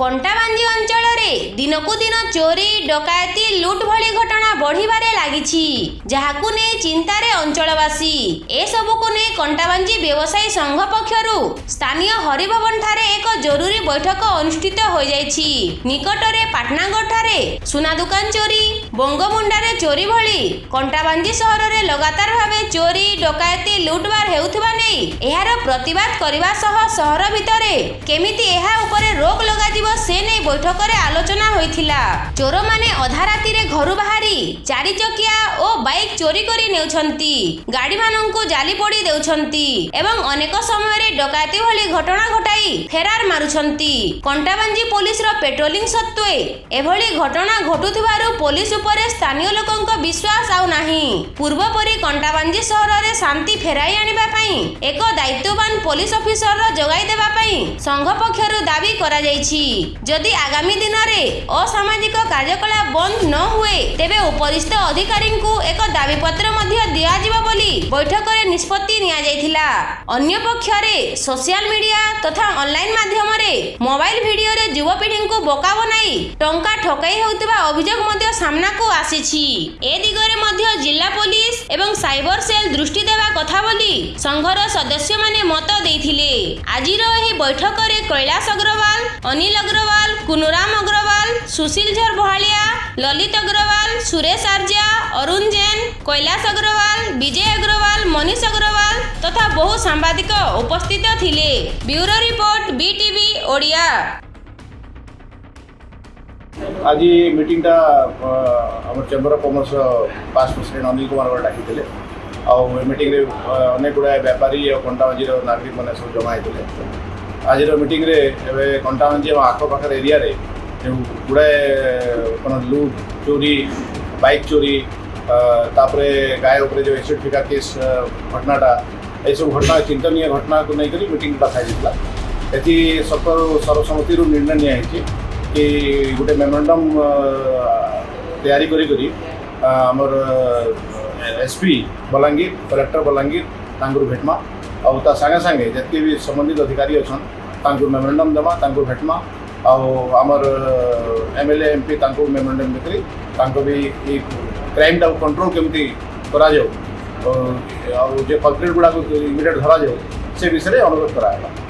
Contaban yo দিনকু দিন চোরি ডকায়তি লুট V ঘটনা বড়িবারে লাগিছি যাহাকু নেই চিন্তারে অঞ্চলবাসী এসবুকু নেই কণ্টাবাঞ্জি ব্যবসায়ী সংঘ পক্ষরু স্থানীয় হরিভবন ঠারে এক জরুরি বৈঠক অনুষ্ঠিত হয়ে যাইছি নিকটরে পাটনাগড়ঠারে সুনা দোকান চোরি বঙ্গমুন্ডারে চোরি ভি কণ্টাবাঞ্জি সহরের লগাতার ভাবে চোরি ডকায়তি লুটবার হেউথিবা নেই এর প্রতিবাদ করা সহ সহর ভিতরে কেমিতি এহা উপরে রোগ লগাযিব সে নেই বৈঠকরে আলো ଆଲୋଚନା ହୋଇଥିଲା ଚୋରମାନେ ଅଧା ରାତିରେ ଘରୁ ବାହାରି ଚାରିଚକିଆ ଓ ବାଇକ୍ ଚୋରି କରି ନେଉଛନ୍ତି ଗାଡ଼ିମାନଙ୍କୁ ଜାଲି ପୋଡ଼ି ଦେଉଛନ୍ତି ଏବଂ ଅନେକ ସମୟରେ ଡକାୟତି ଭଳି ଘଟଣା ଘଟାଇ ଫେରାର ମାରୁଛନ୍ତି କଣ୍ଟାବାଞ୍ଜି ପୋଲିସର ପେଟ୍ରୋଲିଂ ସତ୍ତ୍ୱେ ଏଭଳି ଘଟଣା ଘଟୁଥିବାରୁ ପୋଲିସ ଉପରେ ସ୍ଥାନୀୟ ଲୋକଙ୍କ ବିଶ୍ୱାସ ଆଉ ନାହିଁ ପୂର୍ବପରି କଣ୍ଟାବାଞ୍ଜି ସହରରେ ଶାନ୍ତି ଫେରାଇ ଆଣିବା ପାଇଁ ଏକ ଦାୟିତ୍ୱବାନ ପୋଲିସ ଅଫିସର ଯୋଗାଇ ଦେବା ପାଇଁ ସଂଘ ପକ୍ଷରୁ ଦାବି କରାଯାଇଛି ଯଦି ଆଗାମୀ ଦିନରେ ଅସାମାଜିକ କାର୍ଯ୍ୟକଳାପ ବନ୍ଦ ନ ହୁଏ ତେବେ ଉପରିସ୍ଥ ଅଧିକାରୀଙ୍କୁ ଏକ ଦାବିପତ୍ର ମଧ୍ୟ ଦିଆଯିବ ବୋଲି ବୈଠକରେ ନିଷ୍ପତ୍ତି ନିଆଯାଇଥିଲା ଅନ୍ୟ ପକ୍ଷରେ ସୋସିଆଲ ମିଡିଆ ତଥା ଅନଲାଇନ ମାଧ୍ୟମରେ ମୋବାଇଲ ଭିଡିଓରେ ଯୁବପିଢ଼ିଙ୍କୁ ବୋକା ବନାଇ ଟଙ୍କା ଠକାଇ ହେଉଥିବା ଅଭିଯୋଗ ମଧ୍ୟ ସାମ୍ନାକୁ ଆସିଛି ଏ ଦିଗରେ ମଧ୍ୟ ଜିଲ୍ଲା ପୋଲିସ ଏବଂ ସାଇବର ସେଲ୍ ଦୃଷ୍ଟି ଦେବା କଥା ସଂଘର ସଦସ୍ୟମାନେ ମତ ଦେଇଥିଲେ ଆଜିର ଏହି ବୈଠକରେ କୈଳାସ ଅଗ୍ରୱାଲ ଅନିଲ ଅଗ୍ରୱାଲ କୁନୁରାମ ଅଗ୍ରୱାଲ ସୁଶୀଲ ଝର ଭଳିଆ ଲଲିତ ଅଗ୍ରୱାଲ ସୁରେଶ ଆର୍ଯ୍ୟା ଅରୁଣ ଜେନ କୈଳାସ ଅଗ୍ରୱାଲ ବିଜୟ ଅଗ୍ରୱାଲ ମନୀଷ ଅଗ୍ରୱାଲ ତଥା ବହୁ ସାମ୍ବାଦିକ ଉପସ୍ଥିତ ଥିଲେ ବ୍ୟୁରୋ ରିପୋର୍ଟ ବିଟିଭି ଓଡ଼ିଆ ଆଜି ମିଟିଂଟା ଆମର chamber of commerce past president Anil Kumar ଡାକିଥିଲେ आईटिंग अनेक गुड़ाए बेपारी और कंटावाजी नागरिक मैंने सब जमा होते आज मीटिंग कंटावाजी और आखपाख एरिया गुड़ाए लुट चोरी बैक चोरी तापरे गाय जो एसिड फिका केस घटनाटा ये सब घटना चिंतन घटना को नहीं मीटिंग डाइजा ये सरकार सर्वसम्मति निर्णय निया कि गोटे मेमोरांडम तैयारी करमर एसपी बलांगीर कलेक्टर बलांगीर तुम भेटमा आ सागे सागे जितके भी संबंधित अधिकारी अच्छा मेमोरांडम दमा तुम भेटमा आमर एम एल एम पी तुम मेमोरांडम देकर भी क्राइम टाइम कंट्रोल केमती कर जे कल्प्रेट गुड़ाक इमिडियट धर जाऊ से विषय अनुरोध कराला